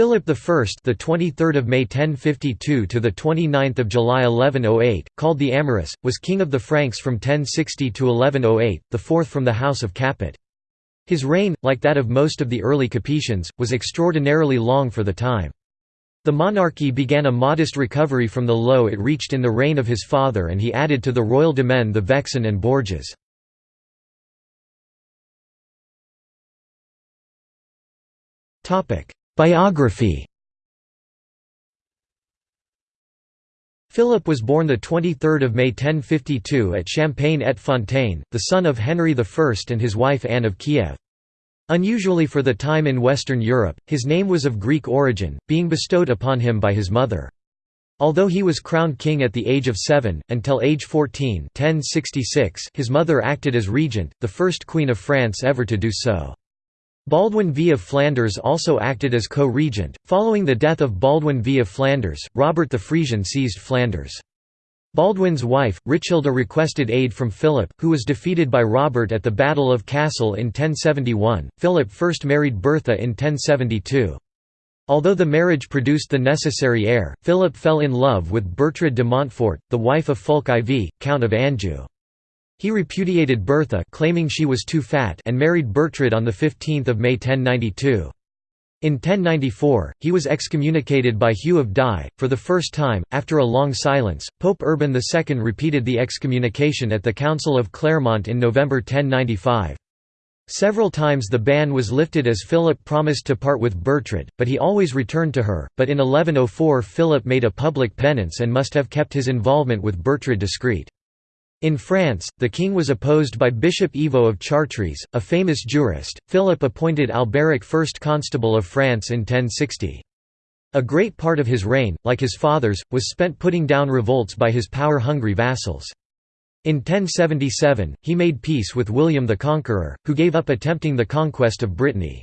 Philip I, the 23rd of May 1052 to the 29th of July 1108, called the Amorous, was king of the Franks from 1060 to 1108, the fourth from the house of Capet. His reign, like that of most of the early Capetians, was extraordinarily long for the time. The monarchy began a modest recovery from the low it reached in the reign of his father and he added to the royal demesne the Vexin and Bourges. Biography Philip was born 23 May 1052 at Champagne-et-Fontaine, the son of Henry I and his wife Anne of Kiev. Unusually for the time in Western Europe, his name was of Greek origin, being bestowed upon him by his mother. Although he was crowned king at the age of seven, until age 14 1066 his mother acted as regent, the first queen of France ever to do so. Baldwin V of Flanders also acted as co-regent. Following the death of Baldwin V of Flanders, Robert the Frisian seized Flanders. Baldwin's wife, Richilda requested aid from Philip, who was defeated by Robert at the Battle of Cassel in 1071. Philip first married Bertha in 1072. Although the marriage produced the necessary heir, Philip fell in love with Bertrade de Montfort, the wife of Fulk IV, Count of Anjou. He repudiated Bertha claiming she was too fat and married Bertrade on 15 May 1092. In 1094, he was excommunicated by Hugh of Die. For the first time, after a long silence, Pope Urban II repeated the excommunication at the Council of Clermont in November 1095. Several times the ban was lifted as Philip promised to part with Bertrade, but he always returned to her, but in 1104 Philip made a public penance and must have kept his involvement with Bertrade discreet. In France, the king was opposed by Bishop Ivo of Chartres, a famous jurist. Philip appointed Alberic first constable of France in 1060. A great part of his reign, like his father's, was spent putting down revolts by his power-hungry vassals. In 1077, he made peace with William the Conqueror, who gave up attempting the conquest of Brittany.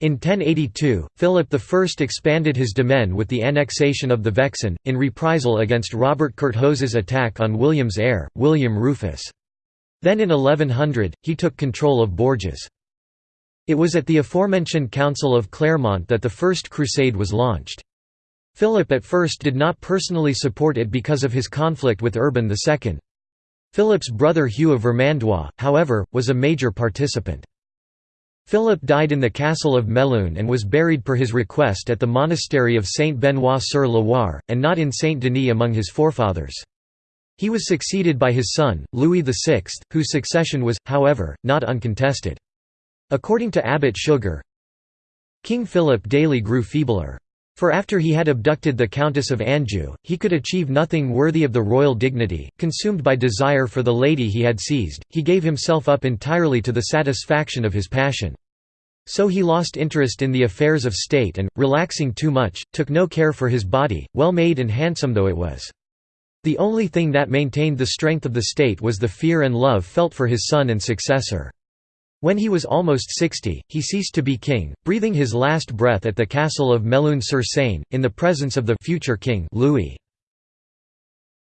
In 1082, Philip I expanded his demesne with the annexation of the Vexin, in reprisal against Robert Curthose's attack on William's heir, William Rufus. Then in 1100, he took control of Bourges. It was at the aforementioned Council of Clermont that the First Crusade was launched. Philip at first did not personally support it because of his conflict with Urban II. Philip's brother Hugh of Vermandois, however, was a major participant. Philip died in the castle of Melun and was buried per his request at the monastery of Saint-Benoît-sur-Loire, and not in Saint-Denis among his forefathers. He was succeeded by his son, Louis VI, whose succession was, however, not uncontested. According to Abbot Suger, King Philip daily grew feebler. For after he had abducted the Countess of Anjou, he could achieve nothing worthy of the royal dignity. Consumed by desire for the lady he had seized, he gave himself up entirely to the satisfaction of his passion. So he lost interest in the affairs of state and, relaxing too much, took no care for his body, well made and handsome though it was. The only thing that maintained the strength of the state was the fear and love felt for his son and successor. When he was almost sixty, he ceased to be king, breathing his last breath at the castle of Melun-sur-Seine, in the presence of the future king Louis.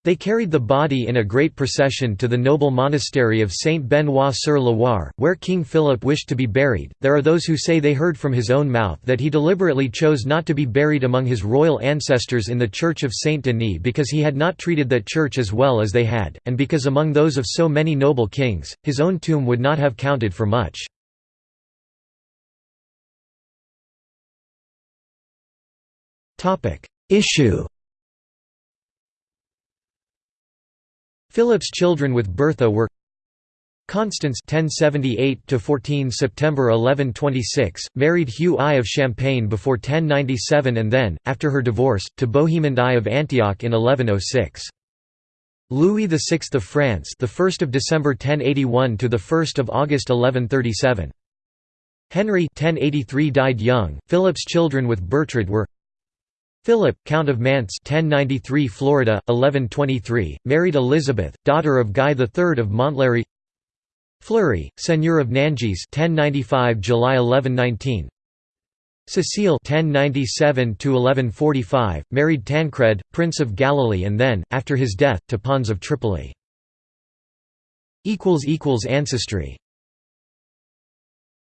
They carried the body in a great procession to the noble monastery of Saint Benoît sur Loire, where King Philip wished to be buried. There are those who say they heard from his own mouth that he deliberately chose not to be buried among his royal ancestors in the church of Saint Denis because he had not treated that church as well as they had, and because among those of so many noble kings, his own tomb would not have counted for much. Issue Philip's children with Bertha were Constance 1078 to 14 September 1126 married Hugh I of Champagne before 1097 and then after her divorce to Bohemond I of Antioch in 1106 Louis VI of France the 1st of December 1081 to the 1st of August 1137 Henry 1083 died young. Philip's children with Bertrade were Philip, Count of Mantes 1093 Florida, 1123, married Elizabeth, daughter of Guy III of Montlhéry Fleury, Seigneur of Nangis 1095 July 1119 Cecile 1097 1145 married Tancred, Prince of Galilee and then, after his death, to Pons of Tripoli. Ancestry